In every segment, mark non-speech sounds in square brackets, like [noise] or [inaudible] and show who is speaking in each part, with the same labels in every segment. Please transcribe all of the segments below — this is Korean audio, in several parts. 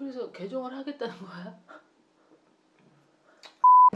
Speaker 1: 그래서 개종을 하겠다는 거야?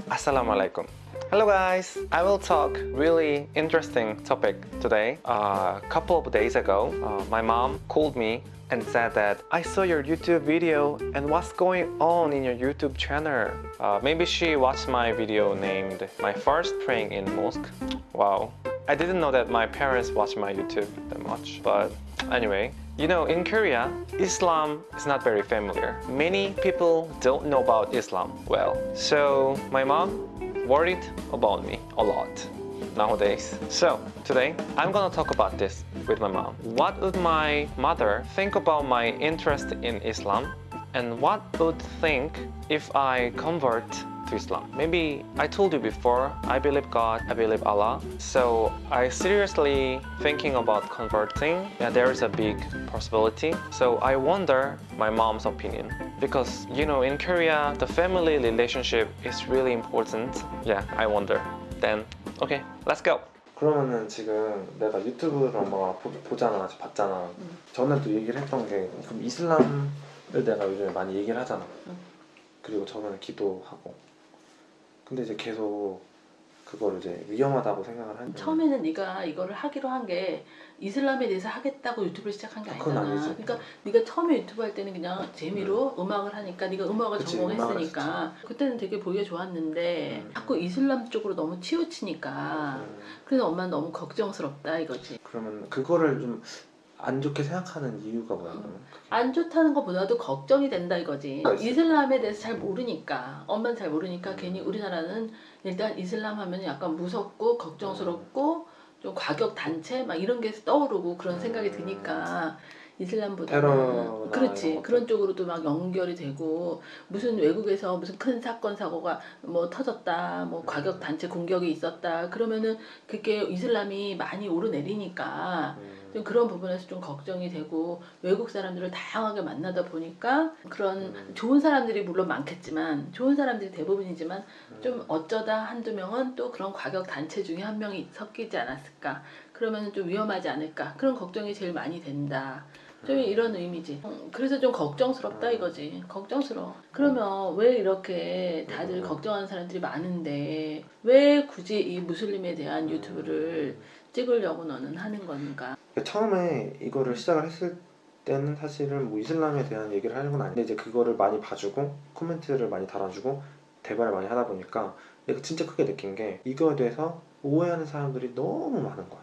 Speaker 2: Assalamualaikum. Hello guys. I will talk really interesting topic today. A couple of days ago, uh, my mom called me and said that I saw your YouTube video and what's going on in your YouTube channel. Uh, maybe she watched my video named My First Praying in Mosque. Wow. I didn't know that my parents watch my YouTube that much, but anyway, you know, in Korea, Islam is not very familiar. Many people don't know about Islam well. So my mom worried about me a lot nowadays. So today, I'm gonna talk about this with my mom. What would my mother think about my interest in Islam? And what would think if I convert to Islam. Maybe I told you before, I believe God, I believe Allah. So I seriously thinking about converting. Yeah, there is a big possibility. So I wonder my mom's opinion. Because you know, in Korea, the family relationship is really important. Yeah, I wonder. Then, okay, let's go.
Speaker 3: 그러면은 지금 내가 유튜브를 엄마가 보, 보잖아, 봤잖아.
Speaker 1: 응.
Speaker 3: 전에도 얘기를 했던 게 그럼 이슬람을 내가 요즘에 많이 얘기를 하잖아.
Speaker 1: 응.
Speaker 3: 그리고 저번에 기도하고. 근데 이제 계속 그걸 이제 위험하다고 생각을 하니까
Speaker 1: 처음에는 네가 이거를 하기로 한 게 이슬람에 대해서 하겠다고 유튜브를 시작한 게
Speaker 3: 그건
Speaker 1: 아니잖아. 그러니까 네가 처음에 유튜브 할 때는 그냥 재미로 음 악을 하니까 네가 음악을
Speaker 3: 그치,
Speaker 1: 전공했으니까 그때는 되게 보기가 좋았는데
Speaker 3: 음.
Speaker 1: 자꾸 이슬람 쪽으로 너무 치우치니까
Speaker 3: 음,
Speaker 1: 그래서 엄마는 너무 걱정스럽다 이거지.
Speaker 3: 그러면 그거를 좀 안 좋게 생각하는 이유가 뭐야 그러면?
Speaker 1: 안 좋다는 것보다도 걱정이 된다 이거지.
Speaker 3: 그렇지.
Speaker 1: 이슬람에 대해서 잘 모르니까 엄마는 잘 모르니까
Speaker 3: 음.
Speaker 1: 괜히 우리나라는 일단 이슬람 하면 약간 무섭고 걱정스럽고 좀 과격 단체 막 이런 게 떠오르고 그런 생각이
Speaker 3: 음.
Speaker 1: 드니까 이슬람보다는
Speaker 3: 테러나
Speaker 1: 그렇지 그런 쪽으로도 막 연결이 되고 무슨 외국에서 무슨 큰 사건 사고가 뭐 터졌다 뭐 과격 단체 공격이 있었다 그러면은 그게 이슬람이 많이 오르내리니까
Speaker 3: 음,
Speaker 1: 좀 그런 부분에서 좀 걱정이 되고 외국 사람들을 다양하게 만나다 보니까 그런
Speaker 3: 음.
Speaker 1: 좋은 사람들이 물론 많겠지만 좋은 사람들이 대부분이지만
Speaker 3: 음.
Speaker 1: 좀 어쩌다 한두 명은 또 그런 과격 단체 중에 한 명이 섞이지 않았을까? 그러면 좀 위험하지 않을까? 그런 걱정이 제일 많이 된다. 좀 이런 의미지. 음, 그래서 좀 걱정스럽다
Speaker 3: 음.
Speaker 1: 이거지. 걱정스러워. 그러면 왜 이렇게 다들
Speaker 3: 음.
Speaker 1: 걱정하는 사람들이 많은데 왜 굳이 이 무슬림에 대한 유튜브를 찍으려고 너는 하는 건가
Speaker 3: 처음에 이거를 시작을 했을 때는 사실은 뭐 이슬람에 대한 얘기를 하는 건 아닌데 이제 그거를 많이 봐주고 코멘트를 많이 달아주고 대화를 많이 하다 보니까 내가 진짜 크게 느낀 게 이거에 대해서 오해하는 사람들이 너무 많은 거야.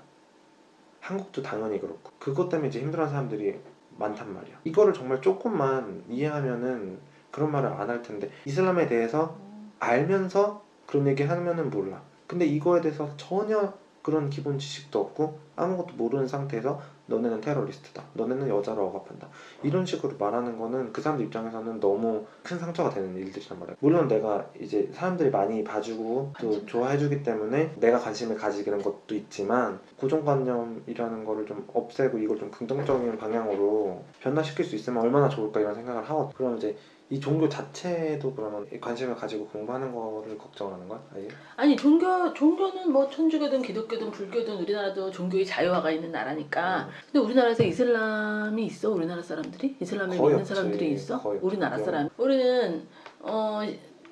Speaker 3: 한국도 당연히 그렇고 그것 때문에 이제 힘들어하는 사람들이 많단 말이야. 이거를 정말 조금만 이해하면은 그런 말을 안 할 텐데 이슬람에 대해서 알면서 그런 얘기 하면은 몰라. 근데 이거에 대해서 전혀 그런 기본 지식도 없고 아무것도 모르는 상태에서 너네는 테러리스트다. 너네는 여자를 억압한다. 이런 식으로 말하는 거는 그 사람들 입장에서는 너무 큰 상처가 되는 일들이란 말이야. 물론 내가 이제 사람들이 많이 봐주고 또. 좋아해주기 때문에 내가 관심을 가지는 것도 있지만 고정관념이라는 거를 좀 없애고 이걸 좀 긍정적인 방향으로 변화시킬 수 있으면 얼마나 좋을까 이런 생각을 하거든. 그럼 이제 이 종교 자체도 그러면 관심을 가지고 공부하는 거를 걱정하는 거야? 아예?
Speaker 1: 아니 종교 종교는 뭐 천주교든 기독교든 불교든 우리나라도 종교의 자유화가 있는 나라니까. 근데 우리나라에서 이슬람이 있어 우리나라 사람들이 이슬람을 믿는
Speaker 3: 없지.
Speaker 1: 사람들이 있어? 우리나라
Speaker 3: 없죠.
Speaker 1: 사람. 우리는 어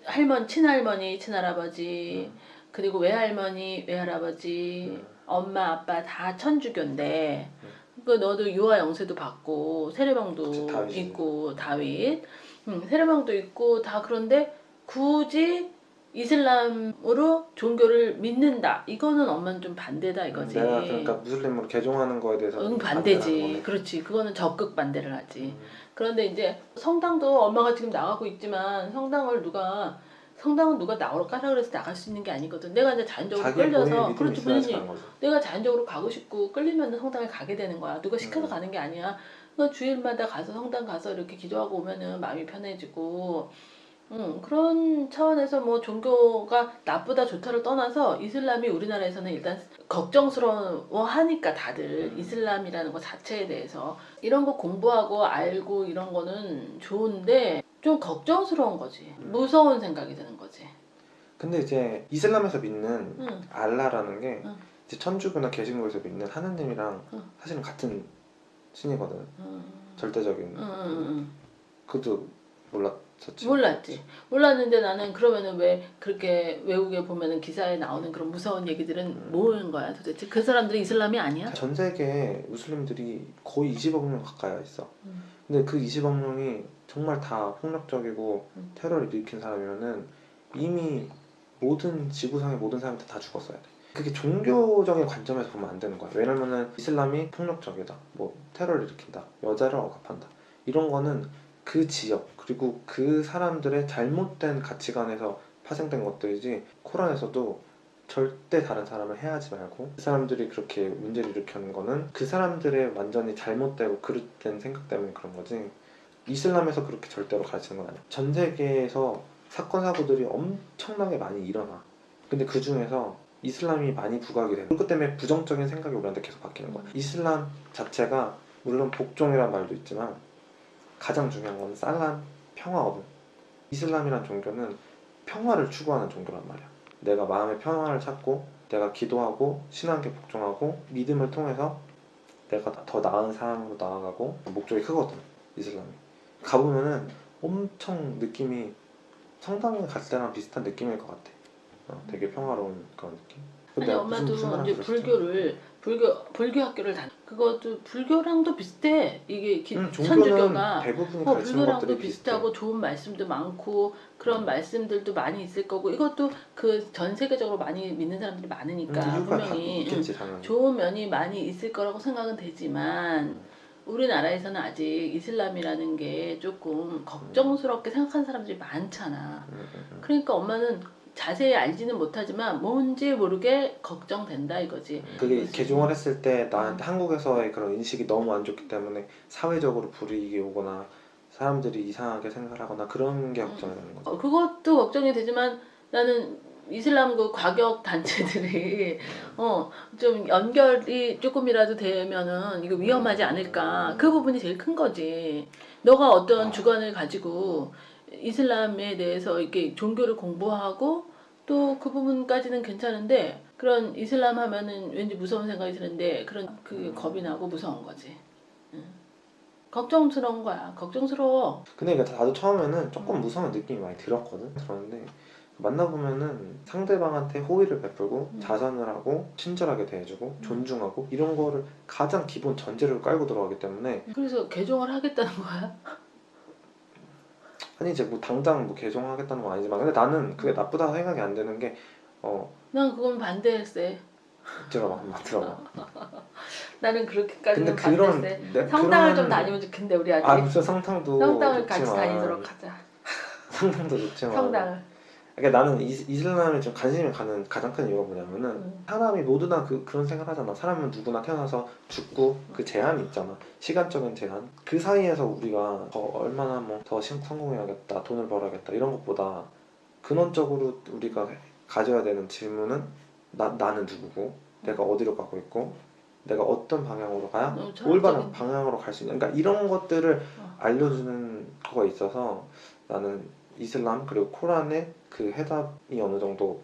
Speaker 1: 할머니 친할머니 친할아버지 그리고 외할머니 외할아버지
Speaker 3: 음.
Speaker 1: 엄마 아빠 다 천주교인데.
Speaker 3: 음.
Speaker 1: 그 너도 유아 영세도 받고 세례명도
Speaker 3: 그치.
Speaker 1: 있고 다윗, 음, 세례명도 있고 다 그런데 굳이 이슬람으로 종교를 믿는다. 이거는 엄마는 좀 반대다 이거지.
Speaker 3: 내가 그러니까 무슬림으로 개종하는 거에 대해서
Speaker 1: 응 반대지. 그렇지. 그거는 적극 반대를 하지.
Speaker 3: 음.
Speaker 1: 그런데 이제 성당도 엄마가 지금 나가고 있지만 성당을 누가 성당은 누가 나가라 그래서 나갈 수 있는 게 아니거든. 내가 이제 자연적으로 끌려서 그렇지 본인이. 내가 자연적으로 가고 싶고 끌리면 성당에 가게 되는 거야. 누가 시켜서
Speaker 3: 음.
Speaker 1: 가는 게 아니야. 너 주일마다 가서 성당 가서 이렇게 기도하고 오면은 마음이 편해지고, 음, 그런 차원에서 뭐 종교가 나쁘다 좋다를 떠나서 이슬람이 우리나라에서는 일단 걱정스러워 하니까 다들
Speaker 3: 음.
Speaker 1: 이슬람이라는 것 자체에 대해서 이런 거 공부하고 알고 이런 거는 좋은데 좀 걱정스러운 거지.
Speaker 3: 음.
Speaker 1: 무서운 생각이 드는 거지.
Speaker 3: 근데 이제 이슬람에서 믿는
Speaker 1: 응.
Speaker 3: 알라라는 게
Speaker 1: 응.
Speaker 3: 이제 천주교나 개신교에서 믿는 하느님이랑
Speaker 1: 응.
Speaker 3: 사실은 같은 신이거든.
Speaker 1: 음.
Speaker 3: 절대적인.
Speaker 1: 음, 음, 음.
Speaker 3: 그것도 몰랐었지.
Speaker 1: 몰랐지. 몰랐는데 나는 그러면은 왜 그렇게 외국에 보면은 기사에 나오는 그런 무서운 얘기들은
Speaker 3: 음.
Speaker 1: 뭐인 거야 도대체? 그 사람들이 이슬람이 아니야?
Speaker 3: 전 세계에 무슬림들이 거의 20억 명 가까이 있어.
Speaker 1: 음.
Speaker 3: 근데 그 20억 명이 정말 다 폭력적이고
Speaker 1: 음.
Speaker 3: 테러를 일으킨 사람이면은 이미 모든 지구상의 모든 사람들 다 죽었어야 돼. 그게 종교적인 관점에서 보면 안 되는 거야. 왜냐면은 이슬람이 폭력적이다. 뭐 테러를 일으킨다. 여자를 억압한다. 이런 거는 그 지역 그리고 그 사람들의 잘못된 가치관에서 파생된 것들이지 코란에서도 절대 다른 사람을 해하지 말고 그 사람들이 그렇게 문제를 일으키는 거는 그 사람들의 완전히 잘못되고 그릇된 생각 때문에 그런 거지 이슬람에서 그렇게 절대로 가르치는 건 아니야 전 세계에서 사건 사고들이 엄청나게 많이 일어나 근데 그 중에서 이슬람이 많이 부각이 돼 그것 때문에 부정적인 생각이 우리한테 계속 바뀌는 거야. 이슬람 자체가 물론 복종이란 말도 있지만 가장 중요한 건 살람 평화거든 이슬람이란 종교는 평화를 추구하는 종교란 말이야. 내가 마음의 평화를 찾고 내가 기도하고 신앙께 복종하고 믿음을 통해서 내가 더 나은 사람으로 나아가고 목적이 크거든 이슬람이. 가보면은 엄청 느낌이 성당에 갔을 때랑 비슷한 느낌일 것 같아 어, 되게 평화로운 그런 느낌
Speaker 1: 아니
Speaker 3: 내가
Speaker 1: 엄마도
Speaker 3: 무슨- 무슨 말을
Speaker 1: 이제? 불교를 불교 불교 학교를 다녔. 그것도 불교랑도 비슷해. 이게 기,
Speaker 3: 응, 종교는
Speaker 1: 천주교가
Speaker 3: 대부분이
Speaker 1: 어, 불교랑도
Speaker 3: 것들이
Speaker 1: 비슷하고
Speaker 3: 비슷해
Speaker 1: 좋은 말씀도 많고 그런
Speaker 3: 음.
Speaker 1: 말씀들도 많이 있을 거고 이것도 그 전 세계적으로 많이 믿는 사람들이 많으니까
Speaker 3: 다
Speaker 1: 분명히 응,
Speaker 3: 있겠지
Speaker 1: 좋은 면이 많이 있을 거라고 생각은 되지만
Speaker 3: 음.
Speaker 1: 우리나라에서는 아직 이슬람이라는 게 조금 걱정스럽게 생각하는 사람들이 많잖아.
Speaker 3: 음, 음, 음.
Speaker 1: 그러니까 엄마는 자세히 알지는 못하지만 뭔지 모르게 걱정된다 이거지.
Speaker 3: 그게
Speaker 1: 그렇지.
Speaker 3: 개종을 했을 때 나한테 한국에서의 그런 인식이 너무 안 좋기 때문에 사회적으로 불이익이 오거나 사람들이 이상하게 생각하거나 그런 게 걱정이 되는 거죠.
Speaker 1: 어, 그것도 걱정이 되지만 나는 이슬람 그 과격 단체들이 어 좀 연결이 조금이라도 되면은 이거 위험하지 않을까 그 부분이 제일 큰 거지. 너가 어떤
Speaker 3: 아.
Speaker 1: 주관을 가지고 이슬람에 대해서 이렇게 종교를 공부하고 또 그 부분까지는 괜찮은데 그런 이슬람 하면은 왠지 무서운 생각이 드는데 그런 그 겁이 나고 무서운 거지. 응. 걱정스러운 거야. 걱정스러워.
Speaker 3: 근데 그러니까 나도 처음에는 조금
Speaker 1: 음.
Speaker 3: 무서운 느낌이 많이 들었거든. 들었는데 만나보면은 상대방한테 호의를 베풀고
Speaker 1: 음.
Speaker 3: 자선을 하고 친절하게 대해주고 존중하고 이런 거를 가장 기본 전제를 깔고 들어가기 때문에
Speaker 1: 그래서 개종을 하겠다는 거야. [laughs]
Speaker 3: 아니 이제 뭐 당장 뭐 개종하겠다는 건 아니지만 근데 나는 그게 나쁘다고 생각이 안 되는 게 어
Speaker 1: 난 그건 반대했어.
Speaker 3: 들어봐 한번 들어봐. [laughs]
Speaker 1: 나는 그렇게까지는
Speaker 3: 근데 그런
Speaker 1: 반대했어.
Speaker 3: 내-
Speaker 1: 성당을
Speaker 3: 그런-
Speaker 1: 좀 다니면 좋겠는데 우리 아직
Speaker 3: 아 무슨 성당도
Speaker 1: 성당을 같이
Speaker 3: 좋지만
Speaker 1: 다니도록 하자. [laughs]
Speaker 3: 성당도 좋지만
Speaker 1: 성당을.
Speaker 3: 그러니까 나는 이, 이슬람에 좀 관심이 가는 가장 큰 이유가 뭐냐면은
Speaker 1: 음.
Speaker 3: 사람이 모두나 그, 그런 생각을 하잖아 사람은 누구나 태어나서 죽고 그 제한이 있잖아 시간적인 제한 그 사이에서 우리가 더 얼마나 뭐 더 성공해야겠다 돈을 벌어야겠다 이런 것보다 근원적으로 우리가 가져야 되는 질문은 나, 나는 누구고 내가 어디로 가고 있고 내가 어떤 방향으로 가야
Speaker 1: 너무
Speaker 3: 올바른 방향으로 갈 수 있는 그러니까 이런 것들을
Speaker 1: 어.
Speaker 3: 알려주는 거가 있어서 나는 이슬람 그리고 코란에 그 해답이 어느 정도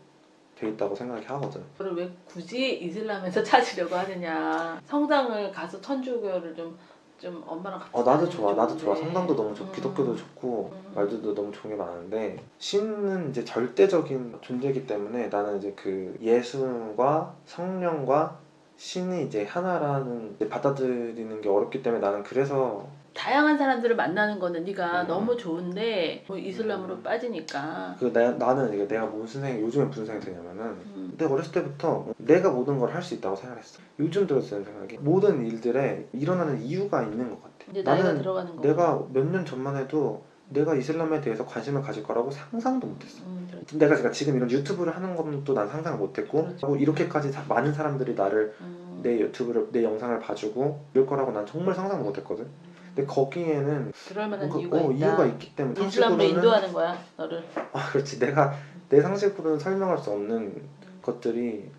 Speaker 3: 돼 있다고 생각이 하거든.
Speaker 1: 그걸 왜 굳이 이슬람에서 [laughs] 찾으려고 하느냐. 성당을 가서 천주교를 좀 좀 엄마랑 같이
Speaker 3: 어 나도 좋아, 나도 좋아.
Speaker 1: 좋은데.
Speaker 3: 성당도 너무 좋고
Speaker 1: 음.
Speaker 3: 기독교도 좋고
Speaker 1: 음.
Speaker 3: 말들도 너무 좋은 게 많은데 신은 이제 절대적인 존재이기 때문에 나는 이제 그 예수과 성령과 신이 이제 하나라는 이제 받아들이는 게 어렵기 때문에 나는 그래서
Speaker 1: 다양한 사람들을 만나는 거는 네가
Speaker 3: 음.
Speaker 1: 너무 좋은데 뭐 이슬람으로
Speaker 3: 음.
Speaker 1: 빠지니까.
Speaker 3: 그 나, 나는 이게 내가 무슨 생각 요즘에 무슨 생각이 드냐면은
Speaker 1: 음.
Speaker 3: 내가 어렸을 때부터 내가 모든 걸 할 수 있다고 생각했어. 요즘 들었을 때 생각이 모든 일들에 일어나는 이유가 있는 것 같아.
Speaker 1: 이제
Speaker 3: 나는
Speaker 1: 들어가는 거.
Speaker 3: 내가 몇 년 전만 해도 내가 이슬람에 대해서 관심을 가질 거라고 상상도 못했어.
Speaker 1: 음.
Speaker 3: 내가 지금 이런 유튜브를 하는 것도 난 상상을 못했고
Speaker 1: 그렇죠.
Speaker 3: 뭐 이렇게까지 사- 많은 사람들이 나를
Speaker 1: 음.
Speaker 3: 내 유튜브를 내 영상을 봐주고 이럴 거라고 난 정말 상상 못했거든. 근데 거기에는
Speaker 1: 그럴 만한
Speaker 3: 뭔가
Speaker 1: 이유가
Speaker 3: 어,
Speaker 1: 있다.
Speaker 3: 이유가 있기 때문에
Speaker 1: 이슬람으로 인도하는 거야 너를.
Speaker 3: 아 그렇지 내가 내 상식으로는 설명할 수 없는 것들이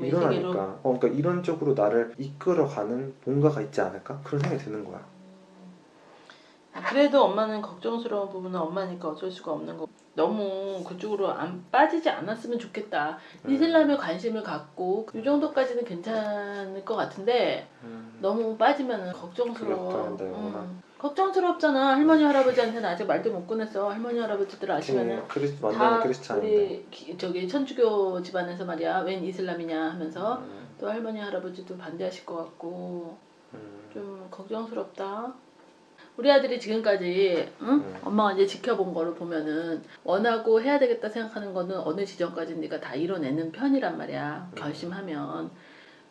Speaker 3: 일어나니까 어, 그러니까 이런 쪽으로 나를 이끌어가는 뭔가가 있지 않을까 그런 생각이 드는 거야.
Speaker 1: 그래도 엄마는 걱정스러운 부분은 엄마니까 어쩔 수가 없는 거. 너무 그쪽으로 안 빠지지 않았으면 좋겠다.
Speaker 3: 음.
Speaker 1: 이슬람에 관심을 갖고 이 정도까지는 괜찮을 것 같은데
Speaker 3: 음.
Speaker 1: 너무 빠지면 걱정스러워. 음. 걱정스럽잖아. 할머니 할아버지한테는 아직 말도 못 꺼냈어. 할머니 할아버지들 아시면은
Speaker 3: 크리스
Speaker 1: 다. 우리 기- 저기 천주교 집안에서 말이야. 웬 이슬람이냐 하면서
Speaker 3: 음,
Speaker 1: 또 할머니 할아버지도 반대하실 것 같고
Speaker 3: 음,
Speaker 1: 좀 걱정스럽다. 우리 아들이 지금까지 응?
Speaker 3: 음.
Speaker 1: 엄마가 이제 지켜본 거를 보면은 원하고 해야 되겠다 생각하는 거는 어느 지점까지 네가 다 이뤄내는 편이란 말이야.
Speaker 3: 음.
Speaker 1: 결심하면.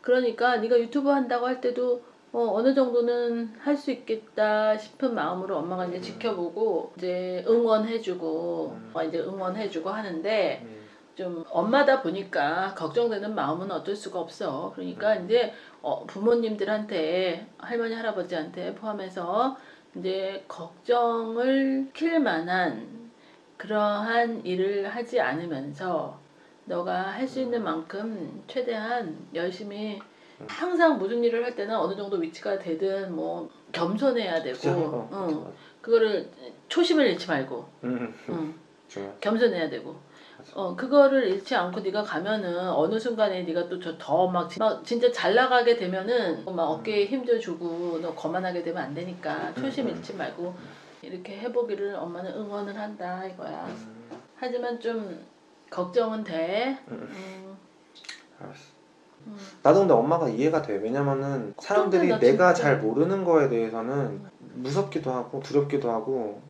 Speaker 1: 그러니까 네가 유튜브 한다고 할 때도 어, 어느 정도는 할 수 있겠다 싶은 마음으로 엄마가 이제 지켜보고 이제 응원해주고
Speaker 3: 음.
Speaker 1: 어, 이제 응원해주고 하는데
Speaker 3: 음,
Speaker 1: 좀 엄마다 보니까 걱정되는 마음은 어쩔 수가 없어. 그러니까
Speaker 3: 음.
Speaker 1: 이제 어, 부모님들한테 할머니 할아버지한테 포함해서 이제 걱정을 킬 만한 그러한 일을 하지 않으면서 너가 할 수 있는 만큼 최대한 열심히
Speaker 3: 음.
Speaker 1: 항상 무슨 일을 할 때는 어느 정도 위치가 되든 뭐 겸손해야 되고 응. 그거를 초심을 잃지 말고
Speaker 3: 음,
Speaker 1: 응. 겸손해야 되고. 어 그거를 잃지 않고 네가 가면은 어느 순간에 네가 또더막 진짜 잘 나가게 되면은 막 어깨에 힘도 주고 너 거만하게 되면 안 되니까 초심
Speaker 3: 음, 음.
Speaker 1: 잃지 말고 이렇게 해보기를 엄마는 응원을 한다 이거야
Speaker 3: 음,
Speaker 1: 하지만 좀 걱정은 돼
Speaker 3: 음.
Speaker 1: 음,
Speaker 3: 알았어.
Speaker 1: 음.
Speaker 3: 나도 근데 엄마가 이해가 돼. 왜냐면은 사람들이
Speaker 1: 나
Speaker 3: 내가
Speaker 1: 진짜.
Speaker 3: 잘 모르는 거에 대해서는 무섭기도 하고 두렵기도 하고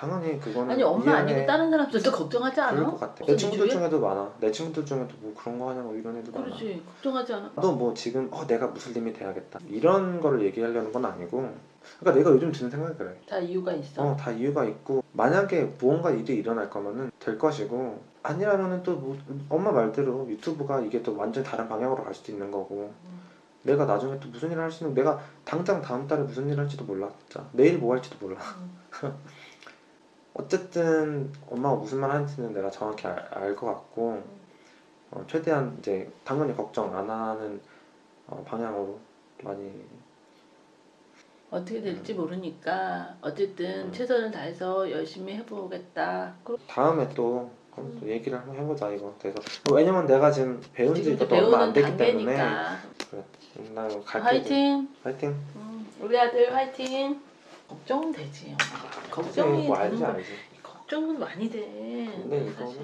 Speaker 3: 당연히 그거는
Speaker 1: 아니 엄마. 아니고 다른 사람들도 걱정하지 않아?
Speaker 3: 그럴 것 같아. 내 친구들
Speaker 1: 주위에?
Speaker 3: 중에도 많아. 내 친구들 중에도 뭐 그런 거 하냐고 이런 애도 많아.
Speaker 1: 그렇지 걱정하지 않아
Speaker 3: 너 뭐 지금 어 내가 무슬림이 돼야겠다 이런 거를 얘기하려는 건 아니고 그러니까 내가 요즘 드는 생각이 그래
Speaker 1: 다 이유가 있어
Speaker 3: 어 다 이유가 있고 만약에 무언가 일이 일어날 거면은 될 것이고 아니라면은 또 뭐, 엄마 말대로 유튜브가 이게 또 완전 다른 방향으로 갈 수도 있는 거고
Speaker 1: 음.
Speaker 3: 내가 나중에 또 무슨 일을 할 수 있는 내가 당장 다음 달에 무슨 일을 할지도 몰라 진짜 내일 뭐 할지도 몰라
Speaker 1: 음. [laughs]
Speaker 3: 어쨌든 엄마가 무슨 말 하는지는 내가 정확히 알 것 같고 어, 최대한 이제 당연히 걱정 안 하는 어, 방향으로 많이
Speaker 1: 어떻게 될지 모르니까 어쨌든
Speaker 3: 음.
Speaker 1: 최선을 다해서 열심히 해보겠다.
Speaker 3: 다음에 또, 그럼 또 얘기를 한번 해보자 이거 그래서 어, 왜냐면 내가 지금 배운 지 이것도 얼마 안 됐기 때문에
Speaker 1: 단계니까
Speaker 3: 나 갈게
Speaker 1: 화이팅.
Speaker 3: 화이팅
Speaker 1: 음, 우리 아들 화이팅. 걱정은 되지. 엄마. 걱정이
Speaker 3: 뭐
Speaker 1: 되는
Speaker 3: 알지
Speaker 1: 거.
Speaker 3: 알지
Speaker 1: 걱정은 많이 돼.
Speaker 3: 근데 이거는
Speaker 1: 사실.